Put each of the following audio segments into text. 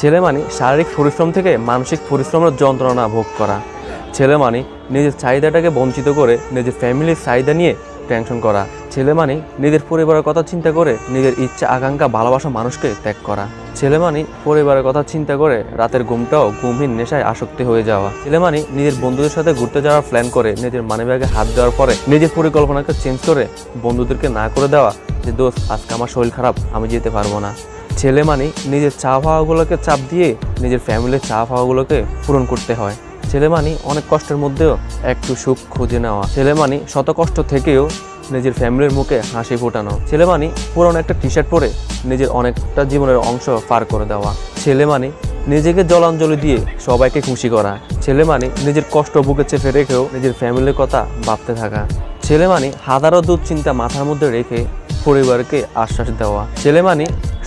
ছেলে মানে শারীরিক পরিশ্রম থেকে মানসিক পরিশ্রমের যন্ত্রণা ভোগ করা। ছেলে মানে নিজের চাহিদাটাকে বঞ্চিত করে নিজের ফ্যামিলির চাহিদা নিয়ে টেনশন করা। ছেলে মানে নিজের পরিবারের কথা চিন্তা করে নিজের ইচ্ছা, আকাঙ্ক্ষা, ভালোবাসা মানুষকে ত্যাগ করা। ছেলে মানে পরিবারের কথা চিন্তা করে রাতের ঘুমটাও ঘুমহীন নেশায় আসক্তি হয়ে যাওয়া। ছেলে মানে নিজের বন্ধুদের সাথে ঘুরতে যাওয়ার প্ল্যান করে নিজের মানিব্যাগে হাত দেওয়ার পরে নিজের পরিকল্পনাকে চেঞ্জ করে বন্ধুদেরকে না করে দেওয়া যে, দোস্ত, আজকে আমার শরীর খারাপ, আমি যেতে পারব না। ছেলে মানে নিজের চা পাওয়াগুলোকে চাপ দিয়ে নিজের ফ্যামিলির চা পাওয়াগুলোকে পূরণ করতে হয়। ছেলে মানে অনেক কষ্টের মধ্যেও একটু সুখ খুঁজে নেওয়া। ছেলে মানে শত কষ্ট থেকেও নিজের ফ্যামিলির মুখে হাসি ফোটানো। ছেলে মানে পুরনো একটা টি শার্ট পরে নিজের অনেকটা জীবনের অংশ পার করে দেওয়া। ছেলে মানে নিজেকে জলাঞ্জলি দিয়ে সবাইকে খুশি করা। ছেলে মানে নিজের কষ্ট বুকে চেপে রেখেও নিজের ফ্যামিলির কথা ভাবতে থাকা। ছেলে মানে হাজারো দুশ্চিন্তা মাথার মধ্যে রেখে পরিবারকে আশ্বাস দেওয়া। ছেলে মানে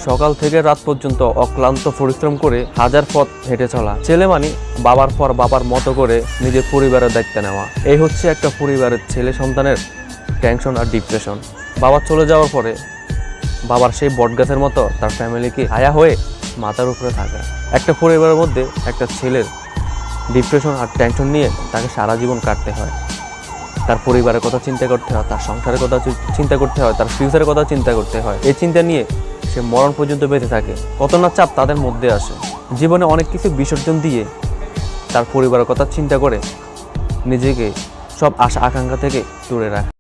সকাল থেকে রাত পর্যন্ত অক্লান্ত পরিশ্রম করে হাজার পথ হেঁটে চলা। ছেলে মানে বাবার পর বাবার মতো করে নিজের পরিবারের দায়িত্ব নেওয়া। এই হচ্ছে একটা পরিবারের ছেলে সন্তানের টেনশন আর ডিপ্রেশন বাবা চলে যাওয়ার পরে বাবার সেই বটগাছের মতো তার ফ্যামিলিকে আয়া হয়ে মাথার উপরে থাকা। একটা পরিবারের মধ্যে একটা ছেলের ডিপ্রেশন আর টেনশন নিয়ে তাকে সারা জীবন কাটতে হয়। তার পরিবারের কথা চিন্তা করতে হয়, তার সংসারের কথা চিন্তা করতে হয়, তার ফিউচারের কথা চিন্তা করতে হয়। এই চিন্তা নিয়ে সে মরণ পর্যন্ত বেঁচে থাকে। কত না চাপ তাদের মধ্যে আসে। জীবনে অনেক কিছু বিসর্জন দিয়ে তার পরিবারের কথা চিন্তা করে নিজেকে সব আশা আকাঙ্ক্ষা থেকে দূরে রাখে।